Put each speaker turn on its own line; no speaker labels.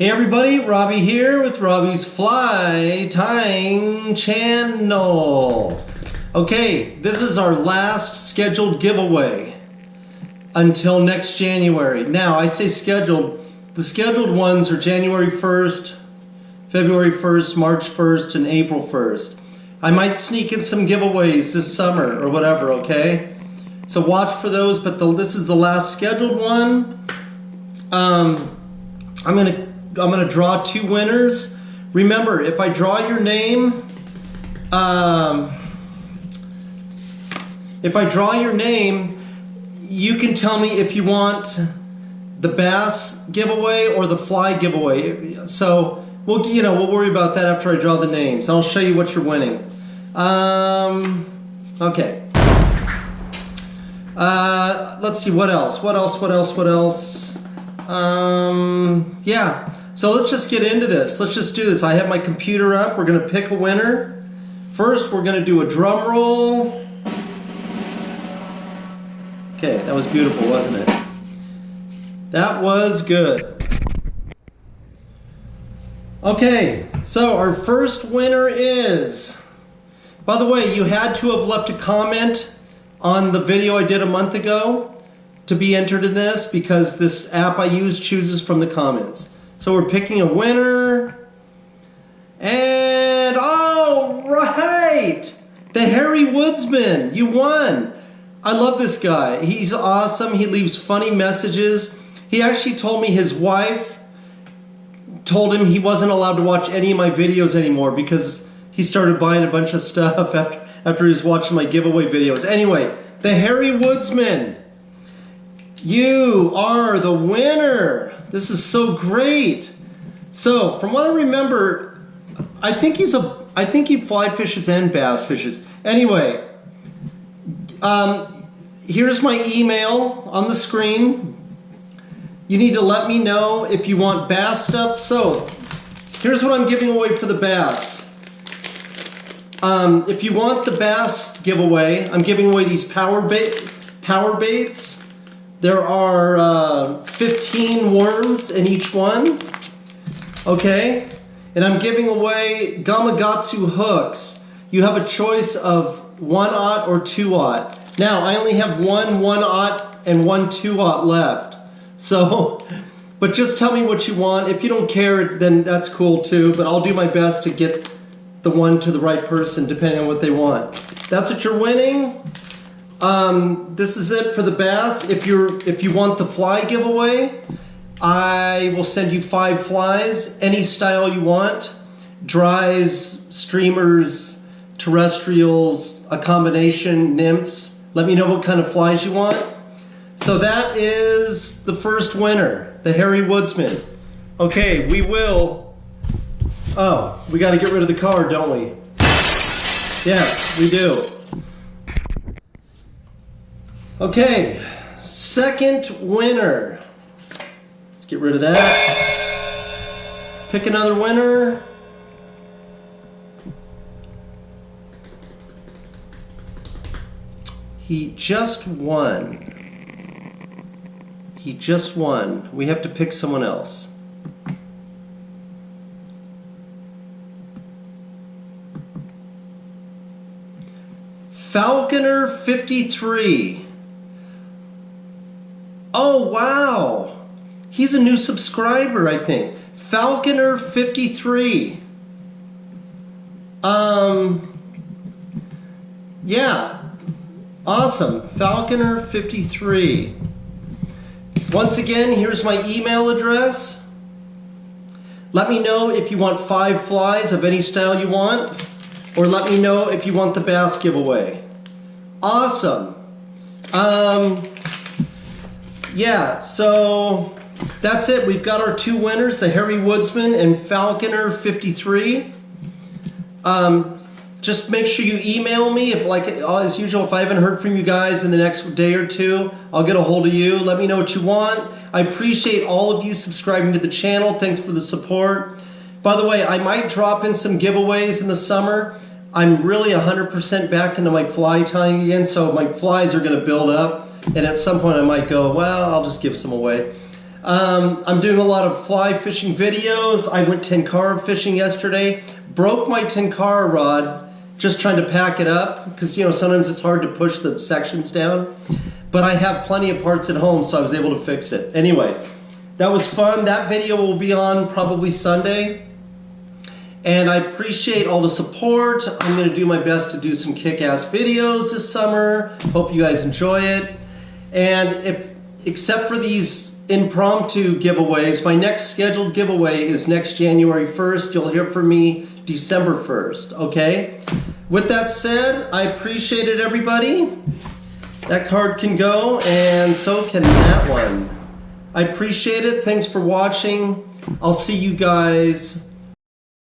Hey everybody, Robbie here with Robbie's Fly Tying Channel. Okay, this is our last scheduled giveaway until next January. Now, I say scheduled, the scheduled ones are January 1st, February 1st, March 1st, and April 1st. I might sneak in some giveaways this summer or whatever, okay? So watch for those, but the, this is the last scheduled one. Um, I'm gonna I'm gonna draw two winners. Remember, if I draw your name, um, if I draw your name, you can tell me if you want the bass giveaway or the fly giveaway. So we'll you know we'll worry about that after I draw the names. I'll show you what you're winning. Um, okay. Uh, let's see what else. What else? What else? What else? Um, yeah. So let's just get into this. Let's just do this. I have my computer up. We're gonna pick a winner. First, we're gonna do a drum roll. Okay, that was beautiful, wasn't it? That was good. Okay, so our first winner is, by the way, you had to have left a comment on the video I did a month ago to be entered in this because this app I use chooses from the comments. So we're picking a winner. And all right, the Harry Woodsman, you won. I love this guy. He's awesome. He leaves funny messages. He actually told me his wife told him he wasn't allowed to watch any of my videos anymore because he started buying a bunch of stuff after after he was watching my giveaway videos. Anyway, the Harry Woodsman, you are the winner. This is so great. So, from what I remember, I think he's a I think he fly fishes and bass fishes. Anyway, um, here's my email on the screen. You need to let me know if you want bass stuff. So, here's what I'm giving away for the bass. Um, if you want the bass giveaway, I'm giving away these power bait, power baits. There are uh, 15 worms in each one. Okay, and I'm giving away Gamakatsu hooks. You have a choice of one aught or two aught. Now I only have one one aught and one two aught left. So, but just tell me what you want. If you don't care, then that's cool too. But I'll do my best to get the one to the right person depending on what they want. That's what you're winning. Um, this is it for the bass. If you're if you want the fly giveaway, I will send you five flies, any style you want. Dries, streamers, terrestrials, a combination, nymphs. Let me know what kind of flies you want. So that is the first winner, the Harry Woodsman. Okay, we will. Oh, we got to get rid of the card, don't we? Yes, we do. Okay, second winner. Let's get rid of that. Pick another winner. He just won. He just won. We have to pick someone else. Falconer 53. Oh, wow. He's a new subscriber, I think. Falconer 53. Um, yeah. Awesome. Falconer 53. Once again, here's my email address. Let me know if you want five flies of any style you want, or let me know if you want the bass giveaway. Awesome. Um, yeah, so that's it. We've got our two winners, the Harry Woodsman and Falconer 53. Um, just make sure you email me if like as usual if i haven't heard from you guys in the next day or two i'll get a hold of you. Let me know what you want. I appreciate all of you subscribing to the channel. Thanks for the support. By the way i might drop in some giveaways in the summer. I'm really 100% back into my fly tying again so my flies are going to build up and at some point i might go well i'll just give some away Um, I'm doing a lot of fly fishing videos. I went tenkara fishing yesterday. Broke my tenkara rod just trying to pack it up because you know sometimes it's hard to push the sections down. But I have plenty of parts at home, so I was able to fix it. Anyway, that was fun. That video will be on probably Sunday. And I appreciate all the support. I'm going to do my best to do some kick-ass videos this summer. Hope you guys enjoy it. And if, except for these impromptu giveaways, my next scheduled giveaway is next January 1st. You'll hear from me December 1st, okay? With that said, I appreciate it, everybody. That card can go, and so can that one. I appreciate it. Thanks for watching. I'll see you guys